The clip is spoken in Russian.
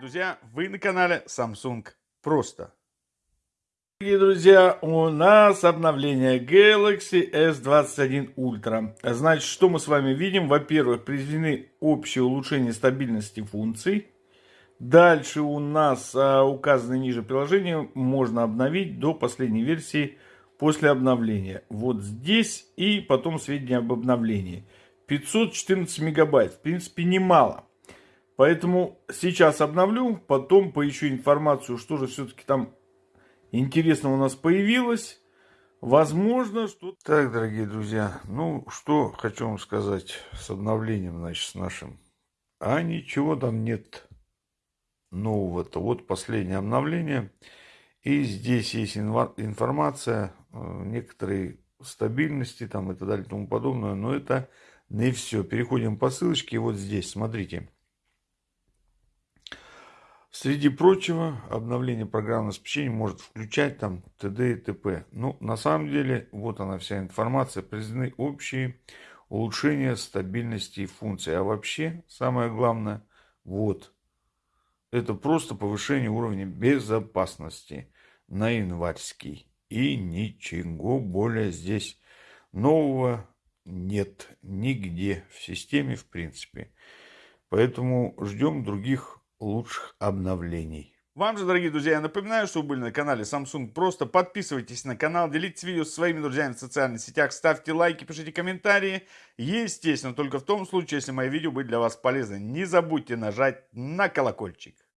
друзья, вы на канале Samsung Просто. Дорогие друзья, у нас обновление Galaxy S21 Ultra. Значит, что мы с вами видим? Во-первых, произведены общее улучшение стабильности функций. Дальше у нас а, указаны ниже приложения можно обновить до последней версии после обновления. Вот здесь и потом сведения об обновлении. 514 мегабайт, в принципе, немало. Поэтому сейчас обновлю, потом поищу информацию, что же все-таки там интересного у нас появилось. Возможно, что... Так, дорогие друзья, ну, что хочу вам сказать с обновлением, значит, с нашим. А ничего там нет нового-то. Вот последнее обновление. И здесь есть информация, э, некоторые стабильности там и так далее и тому подобное. Но это не все. Переходим по ссылочке. Вот здесь, смотрите. Среди прочего, обновление программного обеспечения может включать там т.д. и т.п. Ну, на самом деле, вот она вся информация. Произведены общие улучшения стабильности функций. А вообще, самое главное, вот, это просто повышение уровня безопасности на январский. И ничего более здесь нового нет нигде в системе, в принципе. Поэтому ждем других лучших обновлений. Вам же, дорогие друзья, я напоминаю, что вы были на канале Samsung Просто. Подписывайтесь на канал, делитесь видео со своими друзьями в социальных сетях, ставьте лайки, пишите комментарии. Естественно, только в том случае, если мои видео были для вас полезны. Не забудьте нажать на колокольчик.